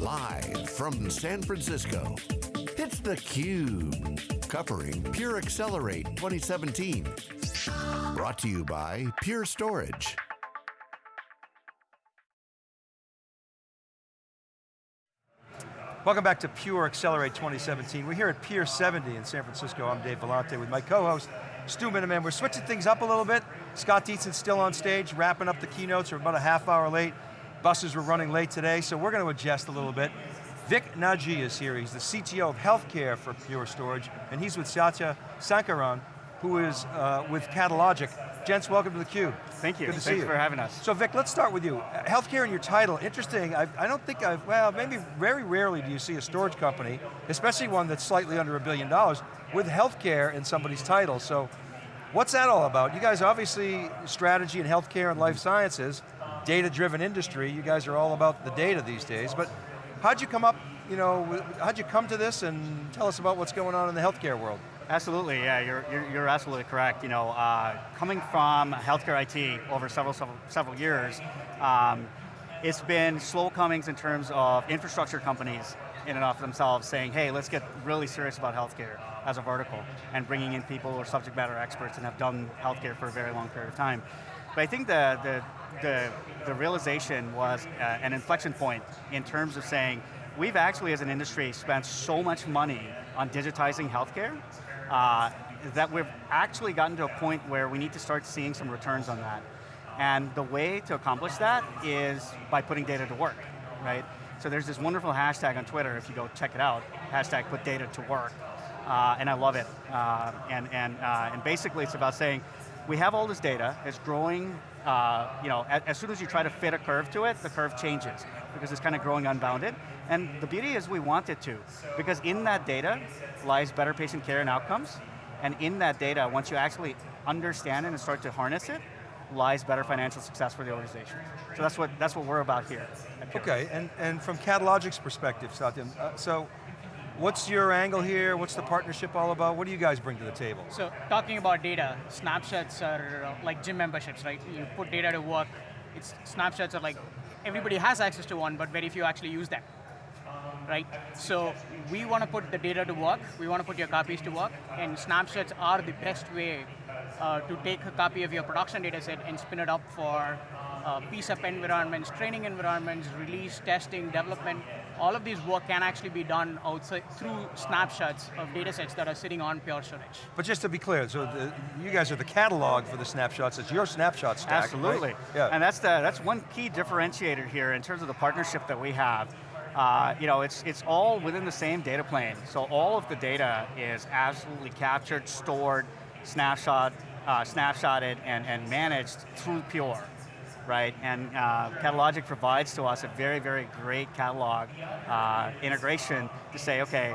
Live from San Francisco, it's theCUBE, covering Pure Accelerate 2017. Brought to you by Pure Storage. Welcome back to Pure Accelerate 2017. We're here at Pier 70 in San Francisco. I'm Dave Vellante with my co-host, Stu Miniman. We're switching things up a little bit. Scott Dietzen's still on stage, wrapping up the keynotes. We're about a half hour late. Buses were running late today, so we're going to adjust a little bit. Vic Nagy is here. He's the CTO of healthcare for Pure Storage, and he's with Satya Sankaran, who is uh, with Catalogic. Gents, welcome to theCUBE. Thank you, Good to thanks see you. for having us. So Vic, let's start with you. Healthcare in your title, interesting. I, I don't think I've, well, maybe very rarely do you see a storage company, especially one that's slightly under a billion dollars, with healthcare in somebody's title. So what's that all about? You guys obviously, strategy in healthcare and life sciences, data-driven industry, you guys are all about the data these days, but how'd you come up, you know, how'd you come to this and tell us about what's going on in the healthcare world? Absolutely, yeah, you're, you're, you're absolutely correct. You know, uh, coming from healthcare IT over several, several, several years, um, it's been slow comings in terms of infrastructure companies in and of themselves saying, hey, let's get really serious about healthcare as a vertical, and bringing in people who are subject matter experts and have done healthcare for a very long period of time. But I think the, the, the, the realization was uh, an inflection point in terms of saying, we've actually as an industry spent so much money on digitizing healthcare uh, that we've actually gotten to a point where we need to start seeing some returns on that. And the way to accomplish that is by putting data to work, right? So there's this wonderful hashtag on Twitter, if you go check it out, hashtag put data to work. Uh, and I love it. Uh, and, and, uh, and basically it's about saying, we have all this data, it's growing, uh, you know, as, as soon as you try to fit a curve to it, the curve changes, because it's kind of growing unbounded. And the beauty is we want it to, because in that data lies better patient care and outcomes, and in that data, once you actually understand it and start to harness it, lies better financial success for the organization. So that's what, that's what we're about here. Okay, and, and from Catalogic's perspective, Satya, uh, so what's your angle here? What's the partnership all about? What do you guys bring to the table? So talking about data, snapshots are uh, like gym memberships, right? You put data to work, it's, snapshots are like, everybody has access to one, but very few actually use them right? So we want to put the data to work, we want to put your copies to work, and snapshots are the best way uh, to take a copy of your production data set and spin it up for uh, piece-up environments, training environments, release, testing, development, all of these work can actually be done outside through snapshots of data sets that are sitting on Pure Storage. But just to be clear, so the, you guys are the catalog for the snapshots, it's your snapshot stack, Absolutely, right? yeah. and that's, the, that's one key differentiator here in terms of the partnership that we have. Uh, you know, it's, it's all within the same data plane. So all of the data is absolutely captured, stored, snapshot, uh, snapshotted, and, and managed through Pure, right? And uh, Catalogic provides to us a very, very great catalog uh, integration to say, okay,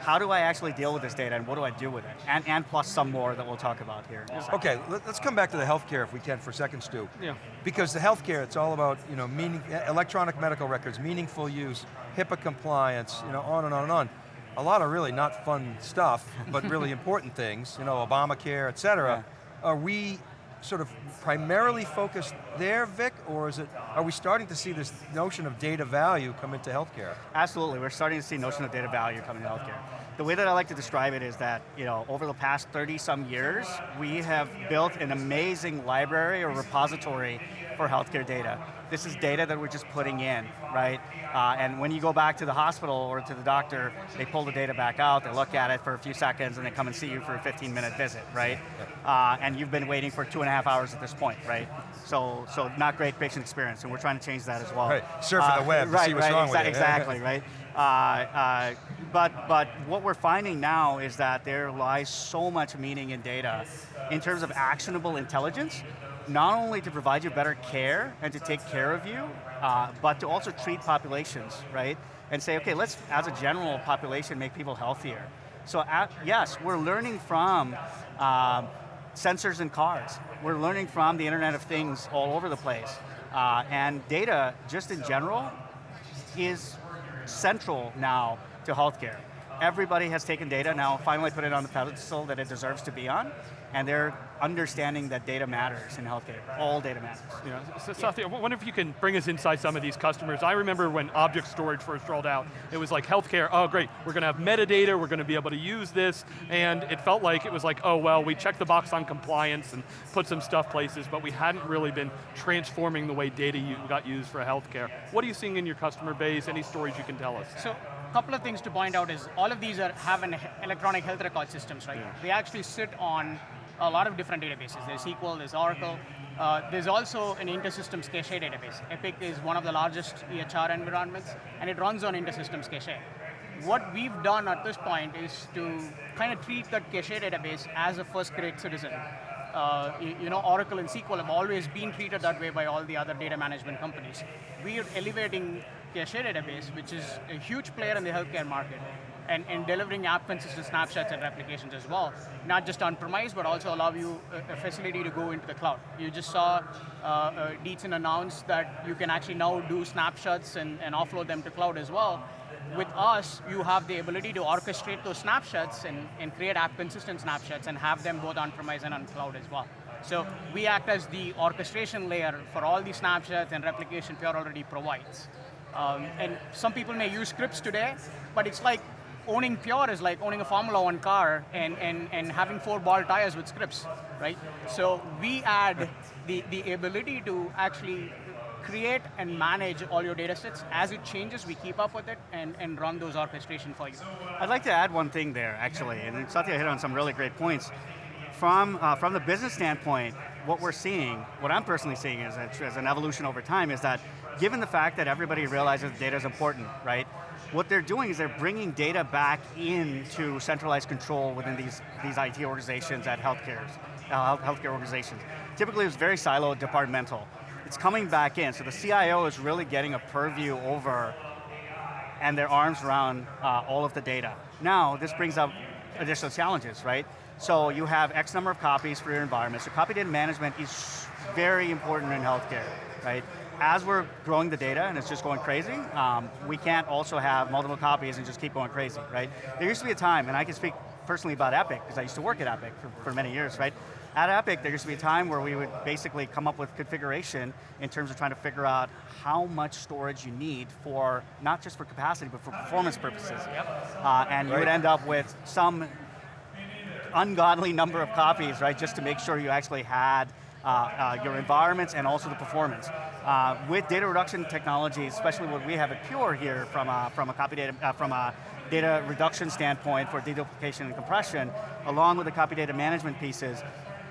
how do I actually deal with this data and what do I do with it? And, and plus some more that we'll talk about here. Okay, let's come back to the healthcare if we can for a second, Stu. Yeah. Because the healthcare, it's all about you know, meaning, electronic medical records, meaningful use, HIPAA compliance, you know, on and on and on. A lot of really not fun stuff, but really important things, you know, Obamacare, et cetera. Yeah. Are we sort of primarily focused there, Vic, or is it, are we starting to see this notion of data value come into healthcare? Absolutely, we're starting to see notion of data value come into healthcare. The way that I like to describe it is that, you know, over the past 30 some years, we have built an amazing library or repository for healthcare data. This is data that we're just putting in, right? Uh, and when you go back to the hospital or to the doctor, they pull the data back out, they look at it for a few seconds, and they come and see you for a 15 minute visit, right? Uh, and you've been waiting for two and a half hours at this point, right? So, so not great patient experience, and we're trying to change that as well. Right, surfing uh, the web right, see what's right, wrong exa with it. Exactly, right? Uh, uh, but, but what we're finding now is that there lies so much meaning in data in terms of actionable intelligence, not only to provide you better care and to take care of you, uh, but to also treat populations, right? And say, okay, let's, as a general population, make people healthier. So at, yes, we're learning from um, sensors in cars. We're learning from the Internet of Things all over the place. Uh, and data, just in general, is central now to healthcare. everybody has taken data now, finally put it on the pedestal that it deserves to be on, and they're understanding that data matters in healthcare. All data matters. Yeah. So, Satya, I wonder if you can bring us inside some of these customers. I remember when object storage first rolled out, it was like healthcare, oh great, we're going to have metadata, we're going to be able to use this, and it felt like it was like, oh well, we checked the box on compliance and put some stuff places, but we hadn't really been transforming the way data got used for healthcare. What are you seeing in your customer base? Any stories you can tell us? So, a couple of things to point out is all of these are, have an electronic health record systems, right? Yeah. They actually sit on a lot of different databases. There's SQL, there's Oracle. Uh, there's also an InterSystems Caché database. Epic is one of the largest EHR environments, and it runs on InterSystems Caché. What we've done at this point is to kind of treat that Caché database as a first-grade citizen. Uh, you, you, know, Oracle and SQL have always been treated that way by all the other data management companies. We are elevating Caché database, which is a huge player in the healthcare market, and, and delivering app consistent snapshots and replications as well. Not just on-premise, but also allow you a, facility to go into the cloud. You just saw uh, uh, announce that you can actually now do snapshots and, and offload them to cloud as well. With us, you have the ability to orchestrate those snapshots and, and create app consistent snapshots and have them both on-premise and on cloud as well. So we act as the orchestration layer for all the snapshots and replication Pure already provides. Um, and some people may use scripts today, but it's like owning Pure is like owning a Formula One car and, and, and having four ball tires with scripts, right? So we add the, the ability to actually create and manage all your data sets. As it changes, we keep up with it and, and run those orchestration for you. I'd like to add one thing there, actually, and Satya hit on some really great points. From, uh, from the business standpoint, what we're seeing, what I'm personally seeing a, as an evolution over time is that given the fact that everybody realizes data is important, right? What they're doing is they're bringing data back into centralized control within these, these IT organizations at healthcare, uh, healthcare organizations. Typically it's very siloed, departmental. It's coming back in, so the CIO is really getting a purview over and their arms around uh, all of the data. Now, this brings up additional challenges, right? So you have X number of copies for your environment, so copy data management is very important in healthcare, right? as we're growing the data and it's just going crazy, um, we can't also have multiple copies and just keep going crazy, right? There used to be a time, and I can speak personally about Epic, because I used to work at Epic for, for many years, right? At Epic, there used to be a time where we would basically come up with configuration in terms of trying to figure out how much storage you need for, not just for capacity, but for performance purposes. Uh, and you would end up with some ungodly number of copies, right, just to make sure you actually had uh, uh, your environments and also the performance. Uh, with data reduction technology, especially what we have at Pure here from a, from a copy data, uh, from a data reduction standpoint for deduplication and compression, along with the copy data management pieces,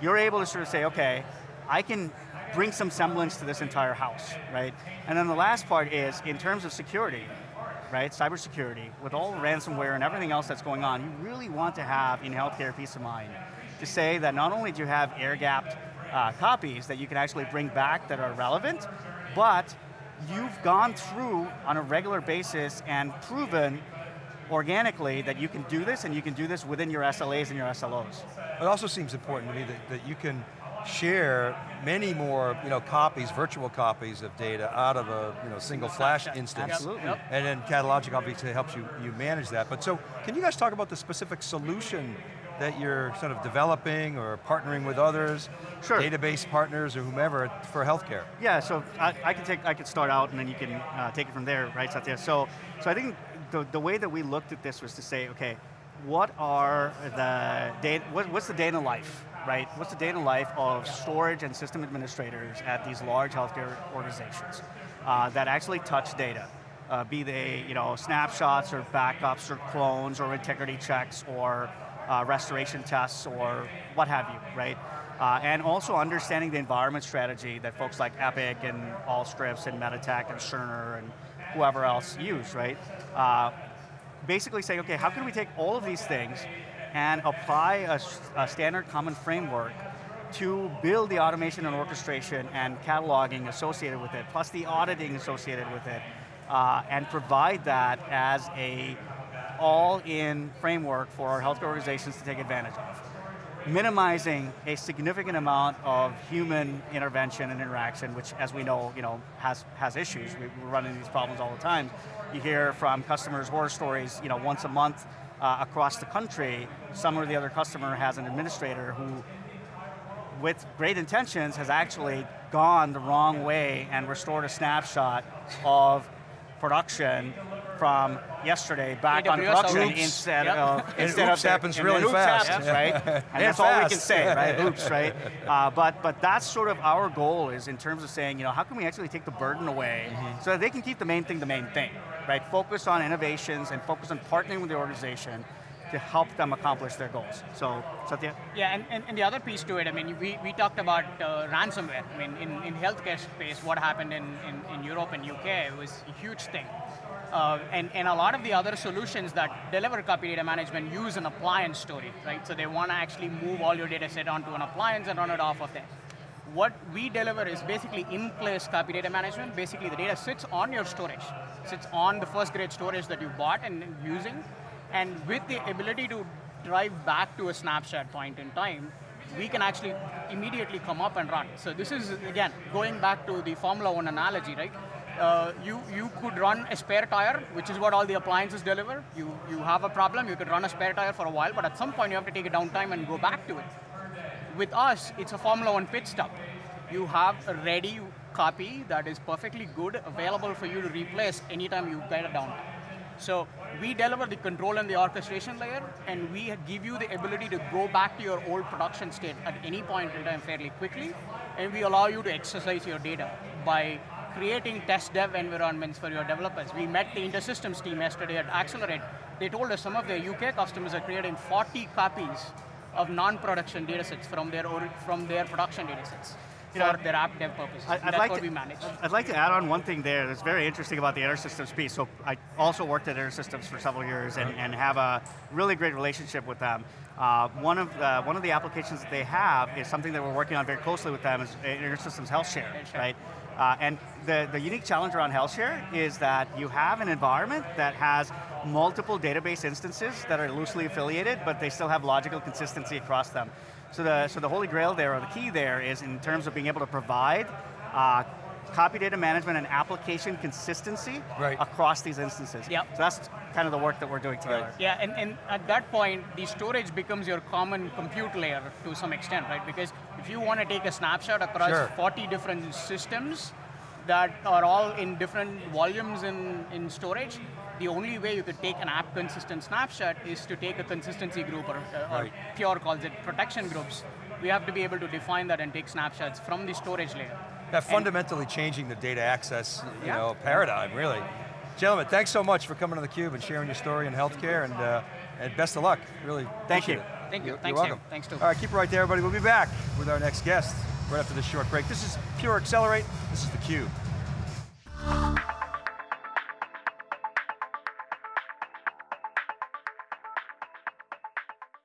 you're able to sort of say, okay, I can bring some semblance to this entire house, right? And then the last part is, in terms of security, right, cybersecurity, with all the ransomware and everything else that's going on, you really want to have in healthcare peace of mind to say that not only do you have air-gapped uh, copies that you can actually bring back that are relevant, but you've gone through on a regular basis and proven organically that you can do this and you can do this within your SLAs and your SLOs. It also seems important to me that, that you can share many more you know, copies, virtual copies of data out of a you know, single flash instance. Absolutely. Yep. And then Catalogic obviously helps you, you manage that. But so, can you guys talk about the specific solution that you're sort of developing or partnering with others, sure. database partners or whomever for healthcare? Yeah, so I, I can take, I can start out and then you can uh, take it from there, right, Satya? So, so I think the, the way that we looked at this was to say, okay, what are the data, what, what's the data life, right? What's the data life of storage and system administrators at these large healthcare organizations uh, that actually touch data? Uh, be they you know, snapshots or backups or clones or integrity checks or uh, restoration tests or what have you, right? Uh, and also understanding the environment strategy that folks like Epic and Allscripts and Meditech and Cerner and whoever else use, right? Uh, basically saying, okay, how can we take all of these things and apply a, a, standard common framework to build the automation and orchestration and cataloging associated with it, plus the auditing associated with it, uh, and provide that as a all-in framework for our healthcare organizations to take advantage of. Minimizing a significant amount of human intervention and interaction, which as we know, you know has, has issues. We, are running these problems all the time. You hear from customers horror stories, you know, once a month, uh, across the country, some or the other customer has an administrator who with great intentions, has actually gone the wrong way and restored a snapshot of production from yesterday back on production oops. instead Yep. of And instead oops of the- happens and really oops fast. happens, Yeah. right? And, And that's all we can say, right? Oops, right? Uh, but but that's sort of our goal is in terms of saying, you know, how can we actually take the burden away Mm-hmm. so that they can keep the main thing the main thing, right? Focus on innovations and focus on partnering with the organization to help them accomplish their goals. So, Satya? Yeah, and, and, and the other piece to it, I mean, we, we talked about uh, ransomware. I mean, in, in healthcare space, what happened in, in, in Europe and UK was a huge thing. Uh, and, and a lot of the other solutions that deliver copy data management use an appliance story, right? So they want to actually move all your data set onto an appliance and run it off of there. What we deliver is basically in-place copy data management. Basically, the data sits on your storage, sits on the first grade storage that you bought and using, and with the ability to drive back to a snapshot point in time, we can actually immediately come up and run. So this is, again, going back to the Formula One analogy, right? Uh, you, you could run a spare tire, which is what all the appliances deliver. You, you have a problem, you could run a spare tire for a while, but at some point you have to take a downtime and go back to it. With us, it's a Formula One pit stop. You have a ready copy that is perfectly good, available for you to replace anytime you get a downtime. So we deliver the control and the orchestration layer, and we give you the ability to go back to your old production state at any point in time fairly quickly, and we allow you to exercise your data by creating test dev environments for your developers. We met the InterSystems team yesterday at Accelerate. They told us some of their UK customers are creating 40 copies of non-production datasets from their ori- from their production datasets You know, for their app dev purposes. I- I'd That's like to, we manage. I'd like to add on one thing there that's very interesting about the InterSystems piece. So I also worked at InterSystems for several years and, and have a really great relationship with them. Uh, one, of, uh, one of the applications that they have is something that we're working on very closely with them is InterSystems HealthShare, HealthShare. right? Uh, and the, the unique challenge around HealthShare is that you have an environment that has multiple database instances that are loosely affiliated, but they still have logical consistency across them. So the, so the holy grail there, or the key there, is in terms of being able to provide uh, copy data management and application consistency Right. across these instances. Yep. So that's kind of the work that we're doing together. Right. Yeah, and, and at that point, the storage becomes your common compute layer to some extent, right? Because if you want to take a snapshot across Sure. 40 different systems that are all in different volumes in, in storage, the only way you could take an app consistent snapshot is to take a consistency group, or, uh, or Right. Pure calls it protection groups. We have to be able to define that and take snapshots from the storage layer. That fundamentally changing the data access, you Yeah. know, paradigm, really. Gentlemen, thanks so much for coming to theCUBE and sharing your story in healthcare, and, uh, and best of luck, really Thank you. it. Thank you. You're, Thanks, you're Dave. welcome. Thanks, Stu. All right, keep it right there, everybody. We'll be back with our next guest right after this short break. This is Pure Accelerate, this is theCUBE.